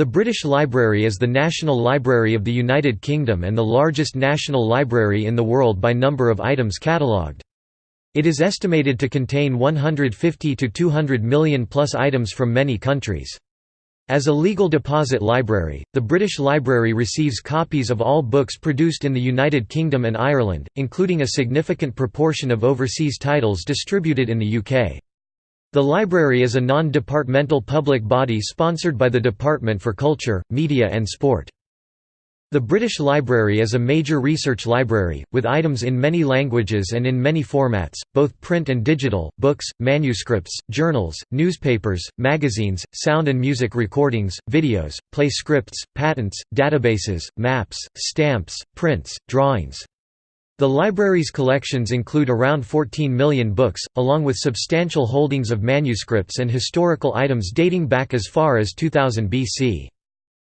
The British Library is the National Library of the United Kingdom and the largest national library in the world by number of items catalogued. It is estimated to contain 150 to 200 million plus items from many countries. As a legal deposit library, the British Library receives copies of all books produced in the United Kingdom and Ireland, including a significant proportion of overseas titles distributed in the UK. The library is a non-departmental public body sponsored by the Department for Culture, Media and Sport. The British Library is a major research library, with items in many languages and in many formats, both print and digital, books, manuscripts, journals, newspapers, magazines, sound and music recordings, videos, play scripts, patents, databases, maps, stamps, prints, drawings, the library's collections include around 14 million books, along with substantial holdings of manuscripts and historical items dating back as far as 2000 BC.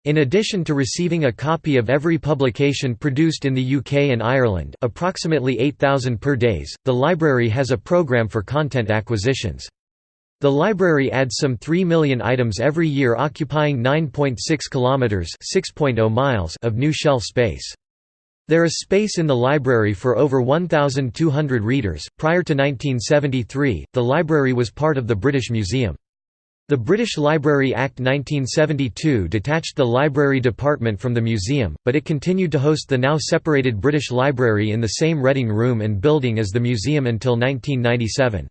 In addition to receiving a copy of every publication produced in the UK and Ireland approximately 8,000 per days, the library has a programme for content acquisitions. The library adds some 3 million items every year occupying 9.6 kilometres oh miles of new shelf space. There is space in the library for over 1,200 readers. Prior to 1973, the library was part of the British Museum. The British Library Act 1972 detached the library department from the museum, but it continued to host the now separated British Library in the same Reading Room and building as the museum until 1997.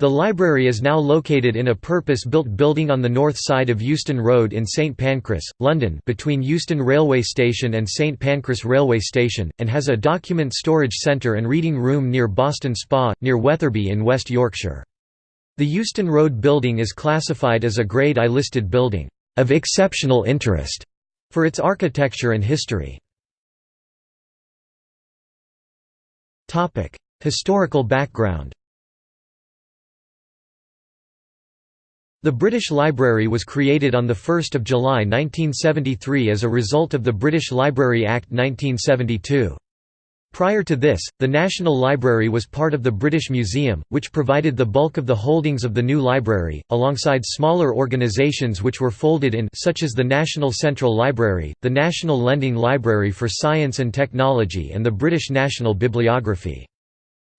The library is now located in a purpose-built building on the north side of Euston Road in St Pancras, London between Euston Railway Station and St Pancras Railway Station, and has a document storage centre and reading room near Boston Spa, near Wetherby in West Yorkshire. The Euston Road building is classified as a Grade I listed building, "...of exceptional interest", for its architecture and history. Historical background The British Library was created on 1 July 1973 as a result of the British Library Act 1972. Prior to this, the National Library was part of the British Museum, which provided the bulk of the holdings of the new library, alongside smaller organisations which were folded in such as the National Central Library, the National Lending Library for Science and Technology and the British National Bibliography.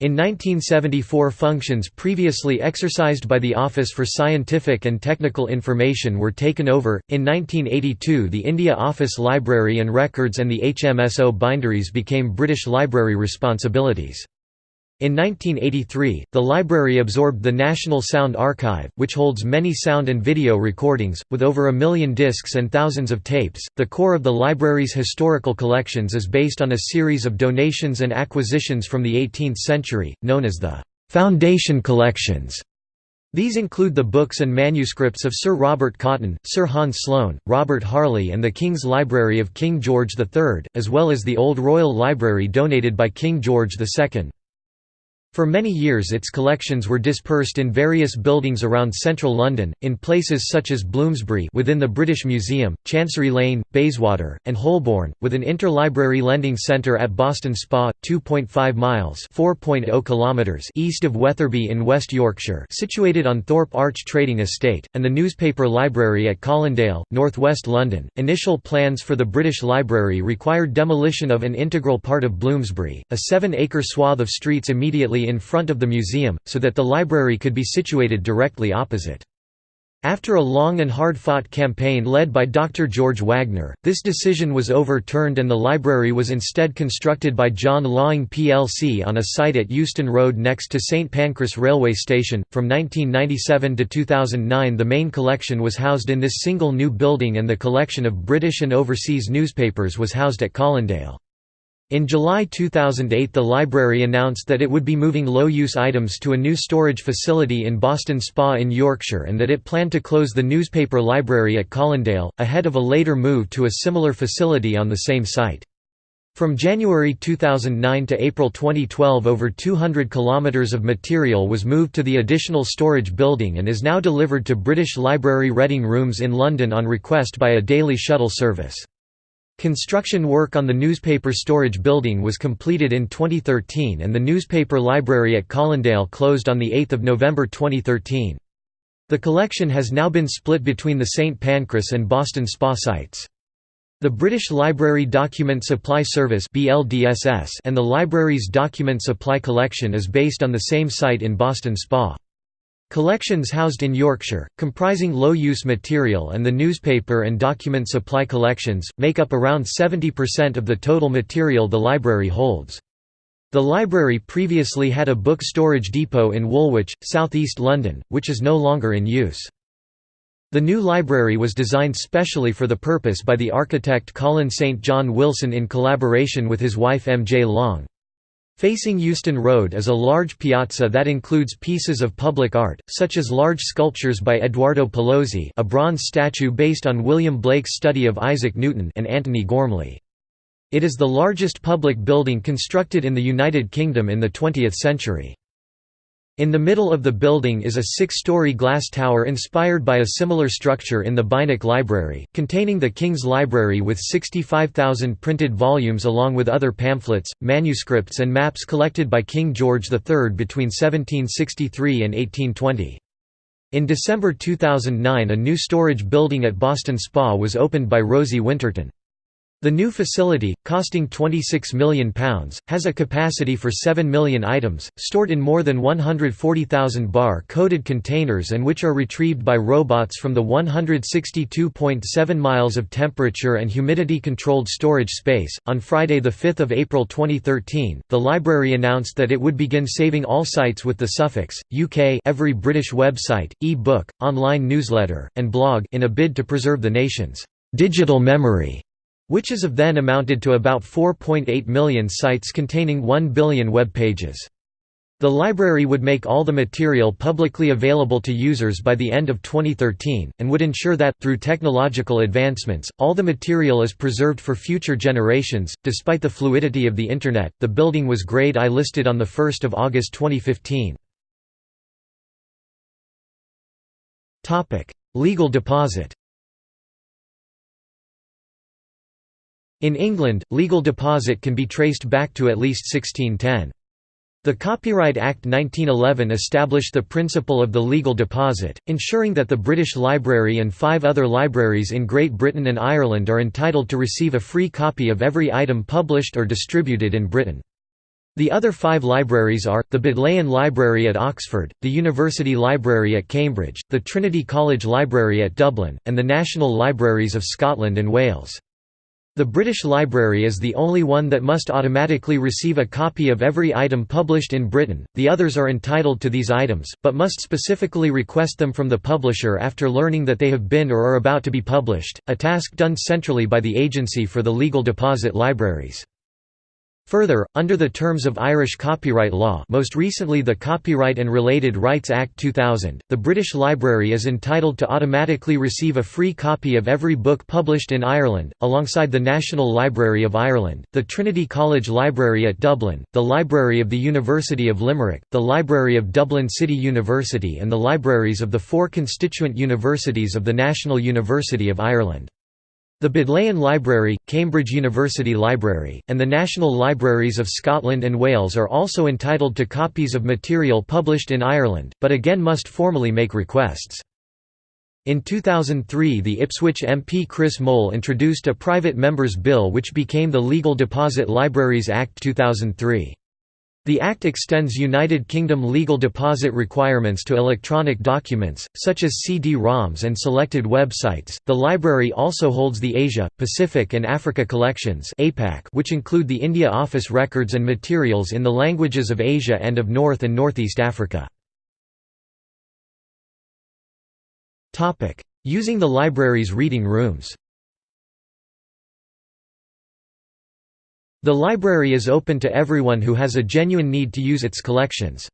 In 1974 functions previously exercised by the Office for Scientific and Technical Information were taken over. In 1982 the India Office Library and Records and the HMSO binderies became British Library responsibilities. In 1983, the library absorbed the National Sound Archive, which holds many sound and video recordings, with over a million discs and thousands of tapes. The core of the library's historical collections is based on a series of donations and acquisitions from the 18th century, known as the Foundation Collections. These include the books and manuscripts of Sir Robert Cotton, Sir Hans Sloane, Robert Harley and the King's Library of King George III, as well as the Old Royal Library donated by King George II. For many years its collections were dispersed in various buildings around central London, in places such as Bloomsbury within the British Museum, Chancery Lane, Bayswater, and Holborn, with an interlibrary lending centre at Boston Spa, 2.5 miles oh kilometers east of Wetherby in West Yorkshire situated on Thorpe Arch Trading Estate, and the newspaper library at Colindale, northwest London. Initial plans for the British Library required demolition of an integral part of Bloomsbury, a seven-acre swath of streets immediately in front of the museum, so that the library could be situated directly opposite. After a long and hard-fought campaign led by Dr. George Wagner, this decision was overturned and the library was instead constructed by John Laing plc on a site at Euston Road next to St Pancras Railway Station. From 1997 to 2009 the main collection was housed in this single new building and the collection of British and overseas newspapers was housed at Colindale. In July 2008 the library announced that it would be moving low-use items to a new storage facility in Boston Spa in Yorkshire and that it planned to close the newspaper library at Colindale, ahead of a later move to a similar facility on the same site. From January 2009 to April 2012 over 200 kilometres of material was moved to the additional storage building and is now delivered to British Library Reading Rooms in London on request by a daily shuttle service. Construction work on the newspaper storage building was completed in 2013 and the newspaper library at Colindale closed on 8 November 2013. The collection has now been split between the St Pancras and Boston Spa sites. The British Library Document Supply Service and the library's Document Supply Collection is based on the same site in Boston Spa. Collections housed in Yorkshire, comprising low-use material and the newspaper and document supply collections, make up around 70% of the total material the library holds. The library previously had a book storage depot in Woolwich, southeast London, which is no longer in use. The new library was designed specially for the purpose by the architect Colin St. John Wilson in collaboration with his wife M. J. Long. Facing Euston Road is a large piazza that includes pieces of public art, such as large sculptures by Eduardo Paolozzi a bronze statue based on William Blake's study of Isaac Newton and Antony Gormley. It is the largest public building constructed in the United Kingdom in the 20th century. In the middle of the building is a six-story glass tower inspired by a similar structure in the Beinecke Library, containing the King's Library with 65,000 printed volumes along with other pamphlets, manuscripts and maps collected by King George III between 1763 and 1820. In December 2009 a new storage building at Boston Spa was opened by Rosie Winterton. The new facility, costing £26 million, has a capacity for 7 million items, stored in more than 140,000 bar-coded containers and which are retrieved by robots from the 162.7 miles of temperature and humidity-controlled storage space. On Friday 5 April 2013, the library announced that it would begin saving all sites with the suffix, UK every British website, e-book, online newsletter, and blog in a bid to preserve the nation's digital memory which as of then amounted to about 4.8 million sites containing 1 billion web pages. The library would make all the material publicly available to users by the end of 2013, and would ensure that, through technological advancements, all the material is preserved for future generations. Despite the fluidity of the Internet, the building was Grade I listed on 1 August 2015. Legal deposit In England, legal deposit can be traced back to at least 1610. The Copyright Act 1911 established the principle of the legal deposit, ensuring that the British Library and five other libraries in Great Britain and Ireland are entitled to receive a free copy of every item published or distributed in Britain. The other five libraries are, the Bodleian Library at Oxford, the University Library at Cambridge, the Trinity College Library at Dublin, and the National Libraries of Scotland and Wales. The British Library is the only one that must automatically receive a copy of every item published in Britain, the others are entitled to these items, but must specifically request them from the publisher after learning that they have been or are about to be published, a task done centrally by the Agency for the Legal Deposit Libraries. Further, under the terms of Irish copyright law most recently the Copyright and Related Rights Act 2000, the British Library is entitled to automatically receive a free copy of every book published in Ireland, alongside the National Library of Ireland, the Trinity College Library at Dublin, the Library of the University of Limerick, the Library of Dublin City University and the libraries of the four constituent universities of the National University of Ireland. The Bodleian Library, Cambridge University Library, and the National Libraries of Scotland and Wales are also entitled to copies of material published in Ireland, but again must formally make requests. In 2003 the Ipswich MP Chris Mole introduced a private member's bill which became the Legal Deposit Libraries Act 2003. The Act extends United Kingdom legal deposit requirements to electronic documents, such as CD-ROMs and selected websites. The library also holds the Asia, Pacific and Africa collections which include the India Office records and materials in the languages of Asia and of North and Northeast Africa. Using the library's reading rooms. The library is open to everyone who has a genuine need to use its collections.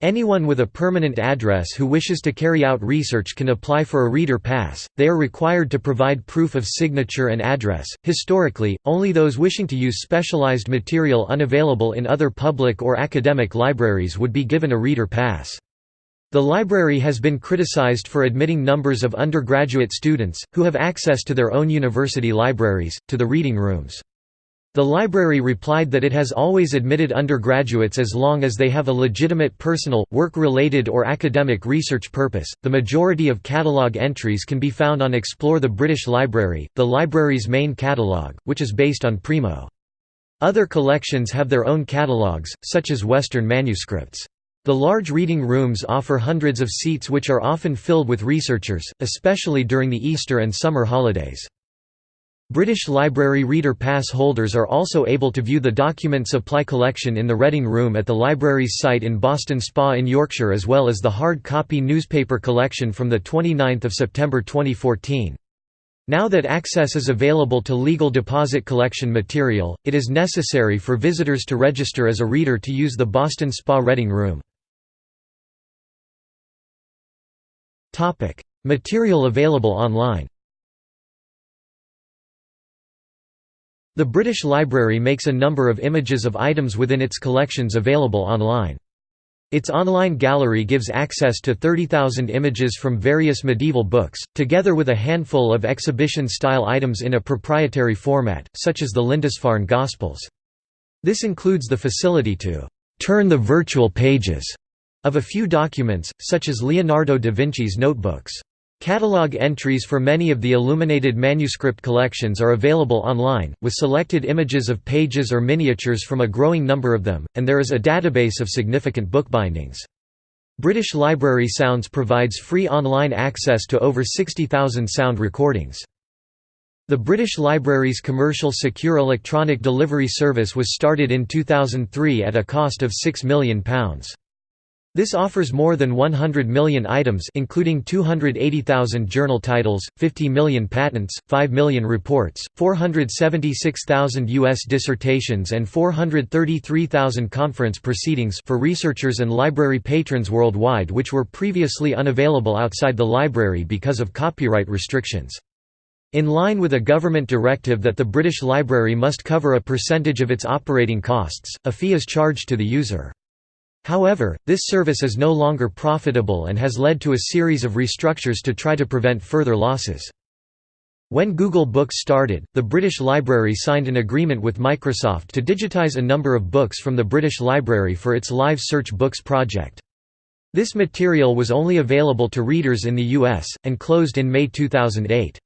Anyone with a permanent address who wishes to carry out research can apply for a reader pass. They are required to provide proof of signature and address. Historically, only those wishing to use specialized material unavailable in other public or academic libraries would be given a reader pass. The library has been criticized for admitting numbers of undergraduate students, who have access to their own university libraries, to the reading rooms. The library replied that it has always admitted undergraduates as long as they have a legitimate personal, work-related or academic research purpose. The majority of catalogue entries can be found on Explore the British Library, the library's main catalogue, which is based on Primo. Other collections have their own catalogues, such as Western manuscripts. The large reading rooms offer hundreds of seats which are often filled with researchers, especially during the Easter and summer holidays. British Library Reader Pass holders are also able to view the document supply collection in the Reading Room at the library's site in Boston Spa in Yorkshire as well as the hard copy newspaper collection from 29 September 2014. Now that access is available to legal deposit collection material, it is necessary for visitors to register as a reader to use the Boston Spa Reading Room. Material available online The British Library makes a number of images of items within its collections available online. Its online gallery gives access to 30,000 images from various medieval books, together with a handful of exhibition-style items in a proprietary format, such as the Lindisfarne Gospels. This includes the facility to «turn the virtual pages» of a few documents, such as Leonardo da Vinci's notebooks. Catalogue entries for many of the illuminated manuscript collections are available online, with selected images of pages or miniatures from a growing number of them, and there is a database of significant bookbindings. British Library Sounds provides free online access to over 60,000 sound recordings. The British Library's commercial secure electronic delivery service was started in 2003 at a cost of £6 million. This offers more than 100 million items including 280,000 journal titles, 50 million patents, 5 million reports, 476,000 U.S. dissertations and 433,000 conference proceedings for researchers and library patrons worldwide which were previously unavailable outside the library because of copyright restrictions. In line with a government directive that the British Library must cover a percentage of its operating costs, a fee is charged to the user. However, this service is no longer profitable and has led to a series of restructures to try to prevent further losses. When Google Books started, the British Library signed an agreement with Microsoft to digitize a number of books from the British Library for its Live Search Books project. This material was only available to readers in the US, and closed in May 2008.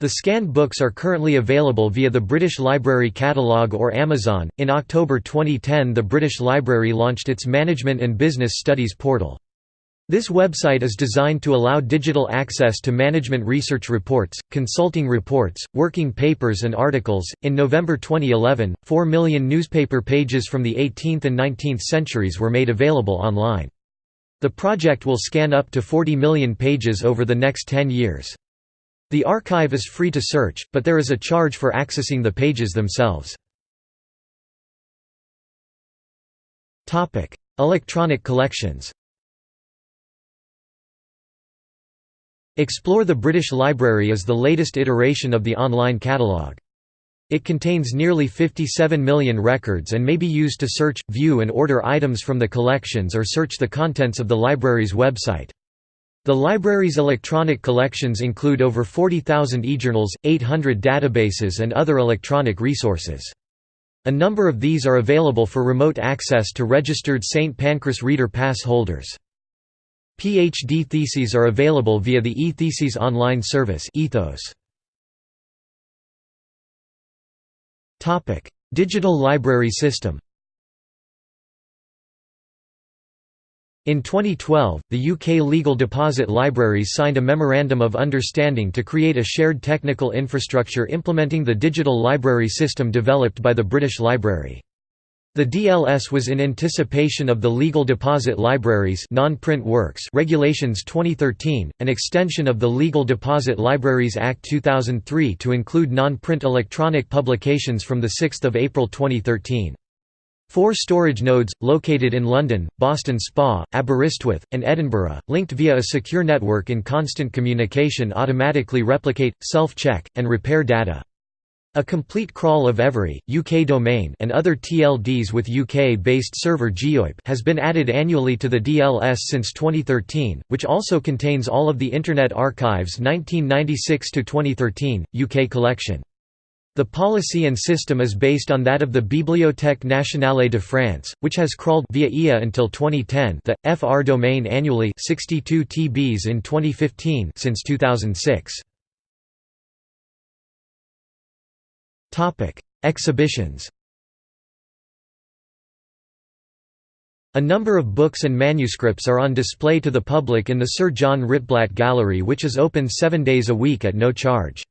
The scanned books are currently available via the British Library Catalogue or Amazon. In October 2010, the British Library launched its Management and Business Studies portal. This website is designed to allow digital access to management research reports, consulting reports, working papers, and articles. In November 2011, 4 million newspaper pages from the 18th and 19th centuries were made available online. The project will scan up to 40 million pages over the next 10 years. The archive is free to search, but there is a charge for accessing the pages themselves. Electronic collections Explore the British Library is the latest iteration of the online catalogue. It contains nearly 57 million records and may be used to search, view and order items from the collections or search the contents of the library's website. The library's electronic collections include over 40,000 eJournals, 800 databases and other electronic resources. A number of these are available for remote access to registered St. Pancras Reader Pass holders. PhD theses are available via the eTheses online service EThOS. Digital library system In 2012, the UK Legal Deposit Libraries signed a Memorandum of Understanding to create a shared technical infrastructure implementing the digital library system developed by the British Library. The DLS was in anticipation of the Legal Deposit Libraries non-print works Regulations 2013, an extension of the Legal Deposit Libraries Act 2003 to include non-print electronic publications from 6 April 2013. Four storage nodes, located in London, Boston Spa, Aberystwyth, and Edinburgh, linked via a secure network in constant communication automatically replicate, self-check, and repair data. A complete crawl of every, UK domain and other TLDs with UK-based server GeoIP has been added annually to the DLS since 2013, which also contains all of the Internet Archive's 1996 to 2013 UK collection. The policy and system is based on that of the Bibliothèque nationale de France, which has crawled via IA until 2010 the, FR domain annually 62 TBs in 2015 since 2006. Topic: Exhibitions A number of books and manuscripts are on display to the public in the Sir John Ritblat Gallery which is open seven days a week at no charge.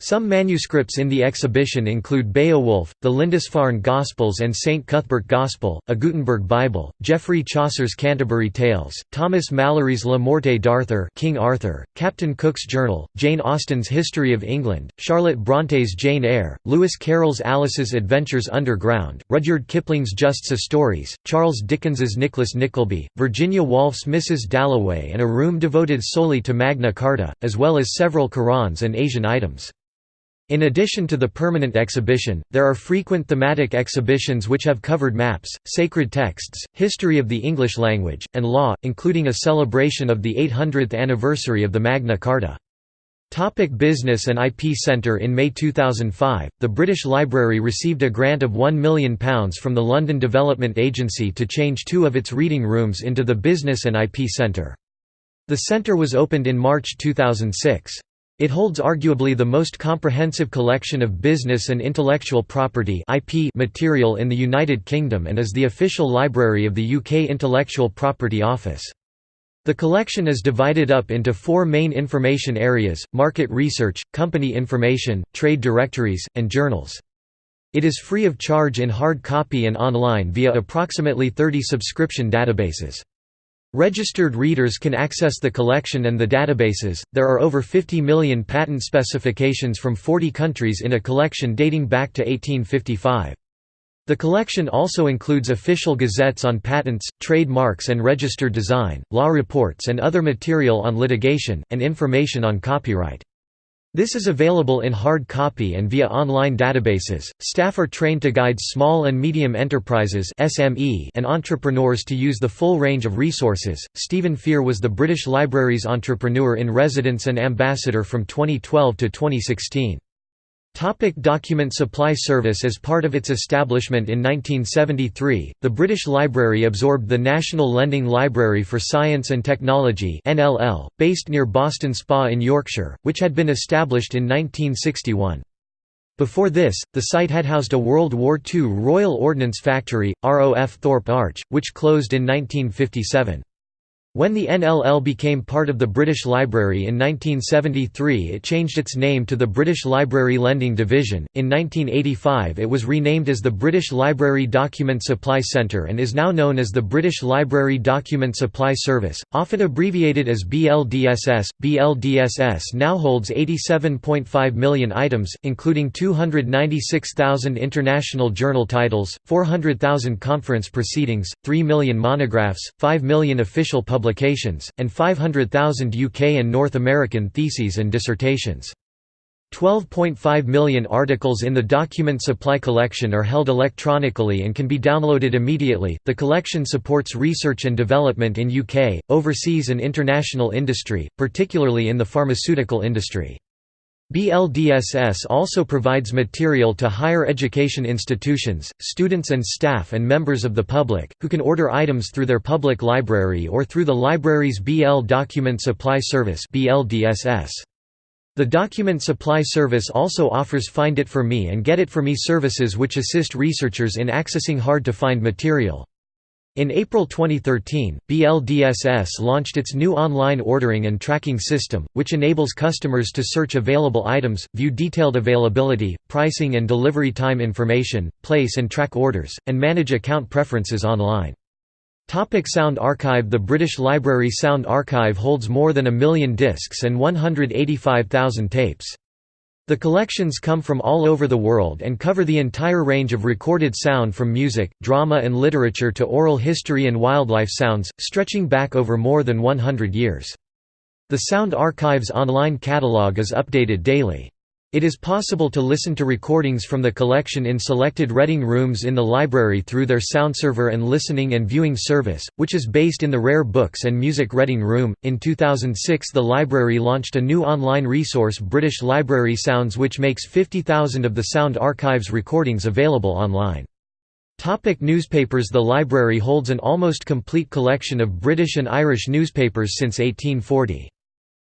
Some manuscripts in the exhibition include Beowulf, the Lindisfarne Gospels and St. Cuthbert Gospel, a Gutenberg Bible, Geoffrey Chaucer's Canterbury Tales, Thomas Malory's La Morte d'Arthur King Arthur, Captain Cook's Journal, Jane Austen's History of England, Charlotte Bronte's Jane Eyre, Lewis Carroll's Alice's Adventures Underground, Rudyard Kipling's Just So Stories, Charles Dickens's Nicholas Nickleby, Virginia Woolf's Mrs. Dalloway and a room devoted solely to Magna Carta, as well as several Qurans and Asian items. In addition to the permanent exhibition, there are frequent thematic exhibitions which have covered maps, sacred texts, history of the English language, and law, including a celebration of the 800th anniversary of the Magna Carta. Topic Business and IP Centre In May 2005, the British Library received a grant of £1 million from the London Development Agency to change two of its reading rooms into the Business and IP Centre. The centre was opened in March 2006. It holds arguably the most comprehensive collection of business and intellectual property IP material in the United Kingdom and is the official library of the UK Intellectual Property Office. The collection is divided up into four main information areas, market research, company information, trade directories, and journals. It is free of charge in hard copy and online via approximately 30 subscription databases. Registered readers can access the collection and the databases. There are over 50 million patent specifications from 40 countries in a collection dating back to 1855. The collection also includes official gazettes on patents, trademarks and registered design, law reports and other material on litigation, and information on copyright. This is available in hard copy and via online databases. Staff are trained to guide small and medium enterprises (SME) and entrepreneurs to use the full range of resources. Stephen Fear was the British Library's entrepreneur in residence and ambassador from 2012 to 2016. Topic document supply service As part of its establishment in 1973, the British Library absorbed the National Lending Library for Science and Technology based near Boston Spa in Yorkshire, which had been established in 1961. Before this, the site had housed a World War II Royal Ordnance Factory, ROF Thorpe Arch, which closed in 1957. When the NLL became part of the British Library in 1973 it changed its name to the British Library Lending Division. In 1985 it was renamed as the British Library Document Supply Centre and is now known as the British Library Document Supply Service, often abbreviated as BLDSS. BLDSS now holds 87.5 million items, including 296,000 international journal titles, 400,000 conference proceedings, 3 million monographs, 5 million official publications publications, and 500,000 UK and North American theses and dissertations. 12.5 million articles in the document supply collection are held electronically and can be downloaded immediately. The collection supports research and development in UK, overseas, and international industry, particularly in the pharmaceutical industry. BLDSS also provides material to higher education institutions, students and staff and members of the public, who can order items through their public library or through the library's BL Document Supply Service The Document Supply Service also offers Find It For Me and Get It For Me services which assist researchers in accessing hard-to-find material. In April 2013, BLDSS launched its new online ordering and tracking system, which enables customers to search available items, view detailed availability, pricing and delivery time information, place and track orders, and manage account preferences online. Topic Sound Archive The British Library Sound Archive holds more than a million discs and 185,000 tapes. The collections come from all over the world and cover the entire range of recorded sound from music, drama and literature to oral history and wildlife sounds, stretching back over more than 100 years. The Sound Archive's online catalogue is updated daily. It is possible to listen to recordings from the collection in selected reading rooms in the library through their SoundServer and listening and viewing service, which is based in the Rare Books and Music Reading Room. In 2006, the library launched a new online resource, British Library Sounds, which makes 50,000 of the Sound Archives recordings available online. Topic newspapers The library holds an almost complete collection of British and Irish newspapers since 1840.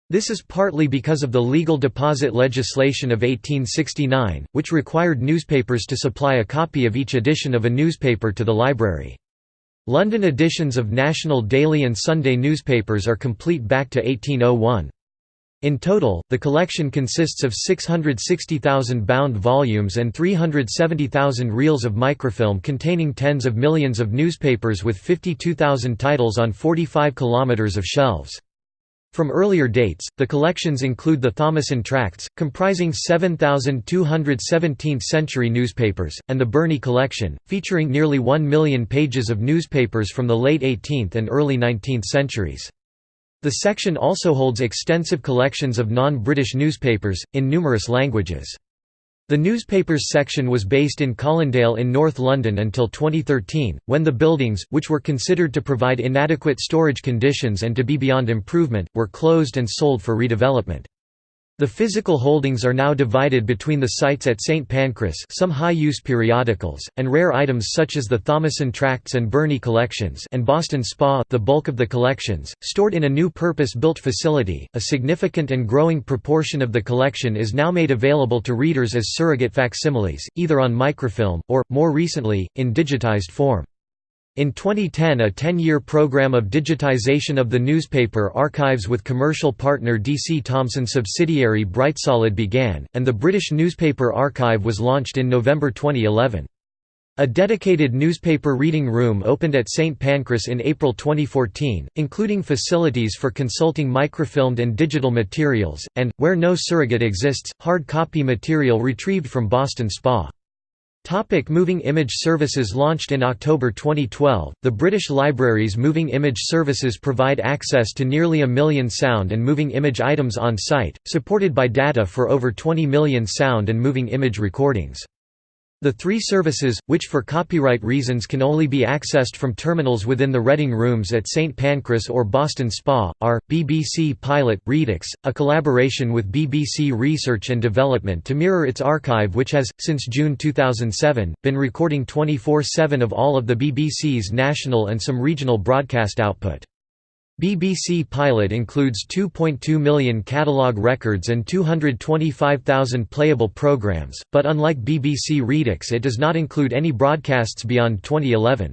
This is partly because of the legal deposit legislation of 1869, which required newspapers to supply a copy of each edition of a newspaper to the library. London editions of national daily and Sunday newspapers are complete back to 1801. In total, the collection consists of 660,000 bound volumes and 370,000 reels of microfilm containing tens of millions of newspapers with 52,000 titles on 45 kilometres of shelves. From earlier dates, the collections include the Thomason Tracts, comprising 7,217th-century newspapers, and the Burney Collection, featuring nearly 1 million pages of newspapers from the late 18th and early 19th centuries. The section also holds extensive collections of non-British newspapers, in numerous languages. The newspapers section was based in Colindale in North London until 2013, when the buildings, which were considered to provide inadequate storage conditions and to be beyond improvement, were closed and sold for redevelopment. The physical holdings are now divided between the sites at St Pancras some high-use periodicals, and rare items such as the Thomason Tracts and Burney collections and Boston Spa the bulk of the collections, stored in a new purpose-built facility. A significant and growing proportion of the collection is now made available to readers as surrogate facsimiles, either on microfilm, or, more recently, in digitized form. In 2010 a 10-year program of digitization of the newspaper archives with commercial partner DC Thomson subsidiary Brightsolid began, and the British Newspaper Archive was launched in November 2011. A dedicated newspaper reading room opened at St Pancras in April 2014, including facilities for consulting microfilmed and digital materials, and, where no surrogate exists, hard copy material retrieved from Boston Spa. Topic moving Image Services Launched in October 2012, the British Library's Moving Image Services provide access to nearly a million sound and moving image items on site, supported by data for over 20 million sound and moving image recordings. The three services, which for copyright reasons can only be accessed from terminals within the reading rooms at St Pancras or Boston Spa, are, BBC Pilot Redux, a collaboration with BBC Research and Development to mirror its archive which has, since June 2007, been recording 24-7 of all of the BBC's national and some regional broadcast output. BBC Pilot includes 2.2 million catalogue records and 225,000 playable programs, but unlike BBC Redux it does not include any broadcasts beyond 2011.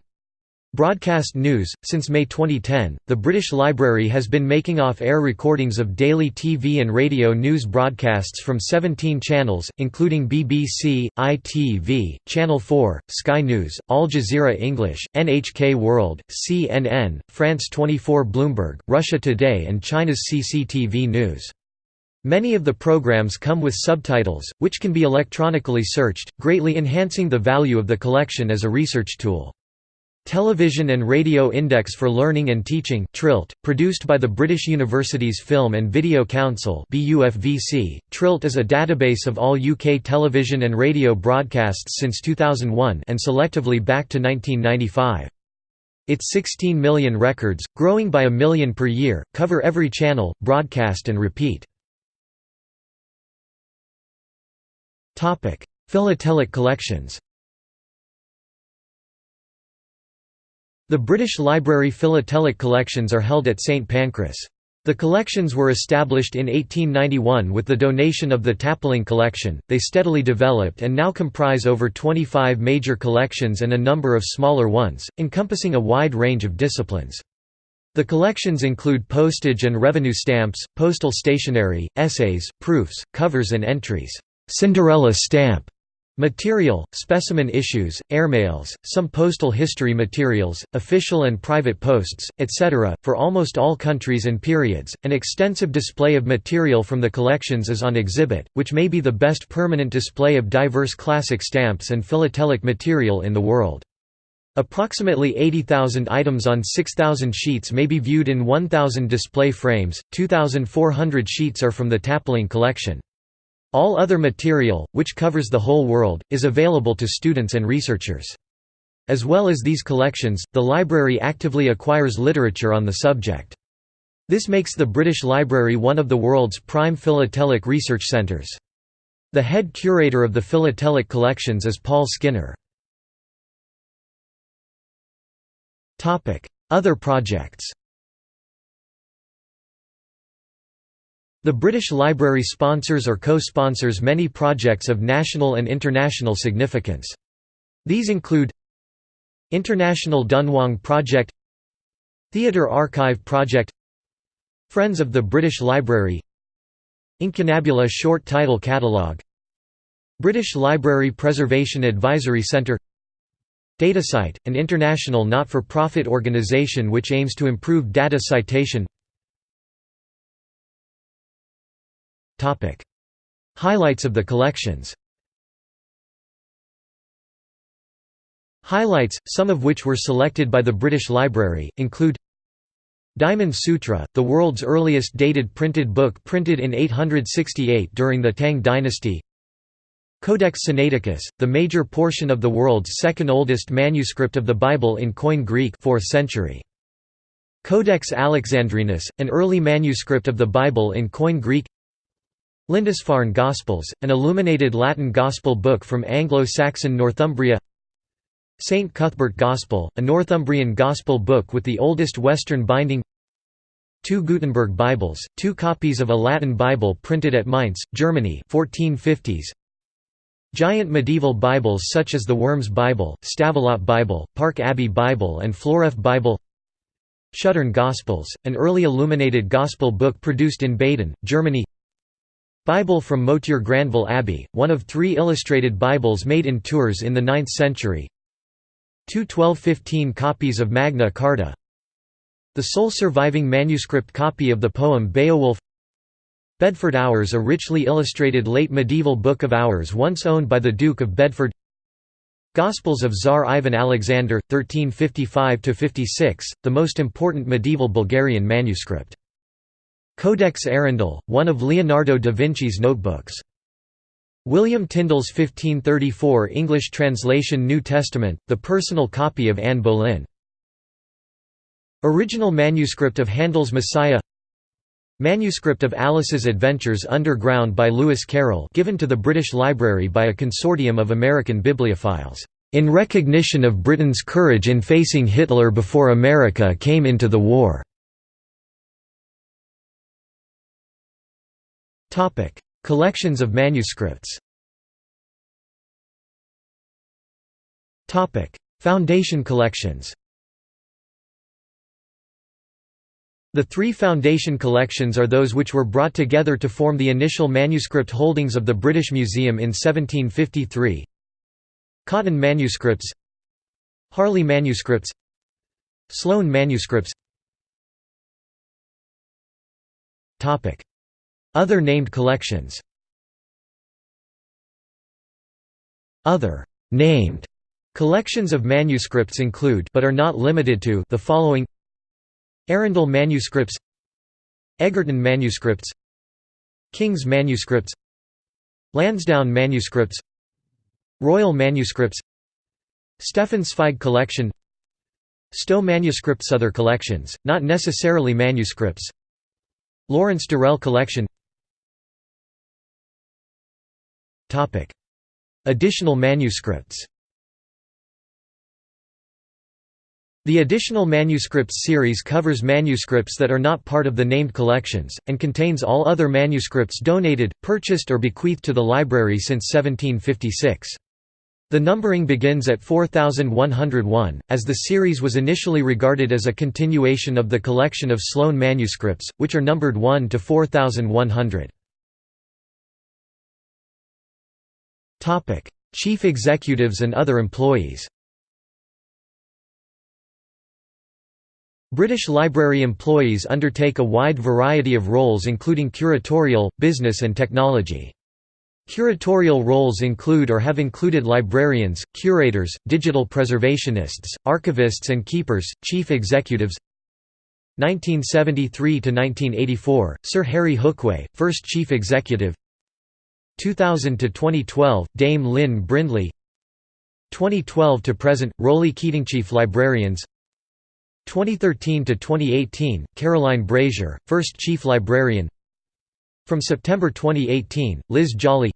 Broadcast news Since May 2010, the British Library has been making off-air recordings of daily TV and radio news broadcasts from 17 channels, including BBC, ITV, Channel 4, Sky News, Al Jazeera English, NHK World, CNN, France 24 Bloomberg, Russia Today and China's CCTV News. Many of the programs come with subtitles, which can be electronically searched, greatly enhancing the value of the collection as a research tool. Television and Radio Index for Learning and Teaching TRILT, produced by the British Universities Film and Video Council. TRILT is a database of all UK television and radio broadcasts since 2001 and selectively back to 1995. Its 16 million records, growing by a million per year, cover every channel, broadcast and repeat. Philatelic collections The British Library philatelic collections are held at St Pancras. The collections were established in 1891 with the donation of the Tapling collection. They steadily developed and now comprise over 25 major collections and a number of smaller ones, encompassing a wide range of disciplines. The collections include postage and revenue stamps, postal stationery, essays, proofs, covers and entries. Cinderella stamp Material, specimen issues, airmails, some postal history materials, official and private posts, etc. For almost all countries and periods, an extensive display of material from the collections is on exhibit, which may be the best permanent display of diverse classic stamps and philatelic material in the world. Approximately 80,000 items on 6,000 sheets may be viewed in 1,000 display frames, 2,400 sheets are from the Tapling collection. All other material, which covers the whole world, is available to students and researchers. As well as these collections, the library actively acquires literature on the subject. This makes the British Library one of the world's prime philatelic research centres. The head curator of the philatelic collections is Paul Skinner. Other projects The British Library sponsors or co-sponsors many projects of national and international significance. These include International Dunhuang Project Theatre Archive Project Friends of the British Library Incunabula Short Title Catalogue British Library Preservation Advisory Centre DataCite, an international not-for-profit organisation which aims to improve data citation Highlights of the collections. Highlights, some of which were selected by the British Library, include Diamond Sutra, the world's earliest dated printed book printed in 868 during the Tang dynasty. Codex Sinaiticus, the major portion of the world's second oldest manuscript of the Bible in Koine Greek 4th century. Codex Alexandrinus, an early manuscript of the Bible in Koine Greek Lindisfarne Gospels, an illuminated Latin Gospel book from Anglo-Saxon Northumbria St. Cuthbert Gospel, a Northumbrian Gospel book with the oldest Western binding Two Gutenberg Bibles, two copies of a Latin Bible printed at Mainz, Germany 1450s. Giant medieval Bibles such as the Worms Bible, Stavelot Bible, Park Abbey Bible and Floreffe Bible Schuttern Gospels, an early illuminated Gospel book produced in Baden, Germany Bible from Moutier-Grandval Abbey, one of three illustrated Bibles made in Tours in the 9th century. Two 1215 copies of Magna Carta. The sole surviving manuscript copy of the poem Beowulf. Bedford Hours a richly illustrated late medieval book of hours once owned by the Duke of Bedford. Gospels of Tsar Ivan Alexander, 1355–56, the most important medieval Bulgarian manuscript. Codex Arundel, one of Leonardo da Vinci's notebooks. William Tyndale's 1534 English translation New Testament, the personal copy of Anne Boleyn. Original manuscript of Handel's Messiah Manuscript of Alice's Adventures Underground by Lewis Carroll given to the British Library by a consortium of American bibliophiles, "...in recognition of Britain's courage in facing Hitler before America came into the war." Collections of manuscripts. Topic: Foundation collections. The three foundation collections are those which were brought together to form the initial manuscript holdings of the British Museum in 1753 Cotton manuscripts. Harley manuscripts. Sloane manuscripts other named collections Other named collections of manuscripts include but are not limited to the following Arundel manuscripts Egerton manuscripts King's manuscripts Lansdowne manuscripts Royal manuscripts Stefan Zweig collection Stowe manuscripts Other collections, not necessarily manuscripts Lawrence Durrell collection Additional manuscripts The Additional Manuscripts series covers manuscripts that are not part of the named collections, and contains all other manuscripts donated, purchased or bequeathed to the library since 1756. The numbering begins at 4101, as the series was initially regarded as a continuation of the collection of Sloane manuscripts, which are numbered 1 to 4100. Chief executives and other employees British Library employees undertake a wide variety of roles including curatorial, business and technology. Curatorial roles include or have included librarians, curators, digital preservationists, archivists and keepers, chief executives 1973–1984, Sir Harry Hookway, first chief executive 2000 to 2012 Dame Lynn Brindley. 2012 to present Roly Keating Chief Librarians 2013 to 2018 Caroline Brazier first chief librarian. From September 2018 Liz Jolly.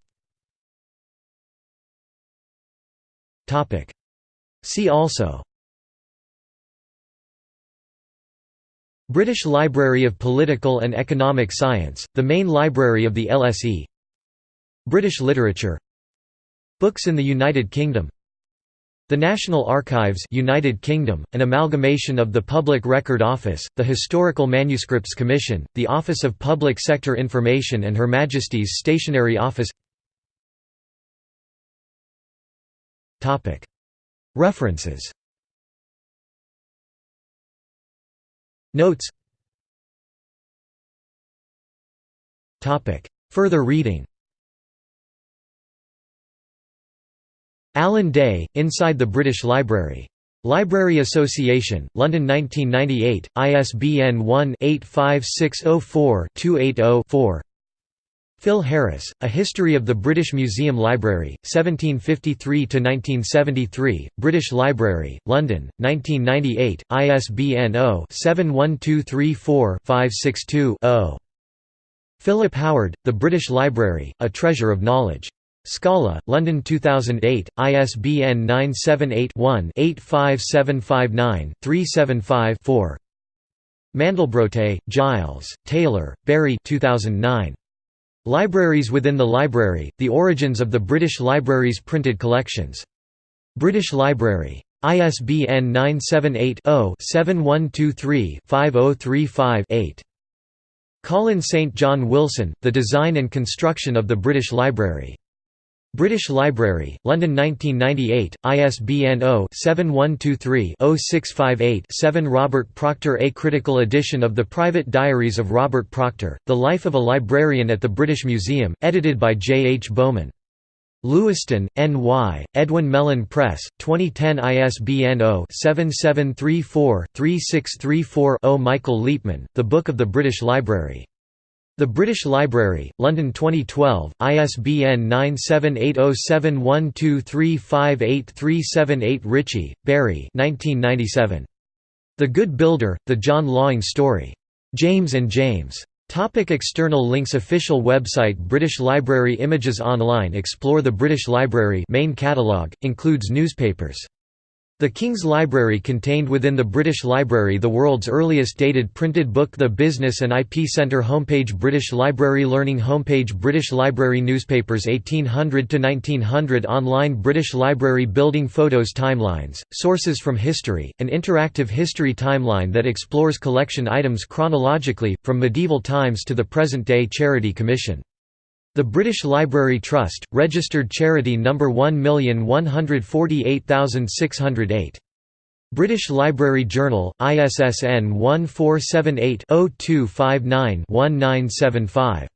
Topic. See also. British Library of Political and Economic Science, the main library of the LSE British literature Books in the United Kingdom The National Archives United Kingdom, an amalgamation of the Public Record Office, the Historical Manuscripts Commission, the Office of Public Sector Information and Her Majesty's Stationery Office. References. Notes. Further reading Alan Day, Inside the British Library. Library Association, London 1998, ISBN 1-85604-280-4 Phil Harris, A History of the British Museum Library, 1753–1973, British Library, London, 1998, ISBN 0-71234562-0. Philip Howard, The British Library, A Treasure of Knowledge. Scala, London 2008, ISBN 978-1-85759-375-4. Mandelbrote, Giles, Taylor, Barry 2009. Libraries within the Library, The Origins of the British Library's Printed Collections. British Library. ISBN 978-0-7123-5035-8. Colin St. John Wilson, The Design and Construction of the British Library. British Library, London 1998, ISBN 0-7123-0658-7 Robert Proctor A critical edition of the Private Diaries of Robert Proctor, The Life of a Librarian at the British Museum, edited by J. H. Bowman. Lewiston, N.Y., Edwin Mellen Press, 2010 ISBN 0-7734-3634-0 Michael Leapman, The Book of the British Library. The British Library, London 2012, ISBN 9780712358378 Ritchie, Barry The Good Builder, The John Laing Story. James and James. Topic external links Official website British Library Images online Explore the British Library main catalogue, includes newspapers the King's Library contained within the British Library the world's earliest dated printed book The Business and IP Centre homepage British Library Learning homepage British Library Newspapers 1800–1900 Online British Library Building Photos Timelines, sources from history, an interactive history timeline that explores collection items chronologically, from medieval times to the present-day Charity Commission. The British Library Trust, registered charity No. 1148608. British Library Journal, ISSN 1478 0259 1975.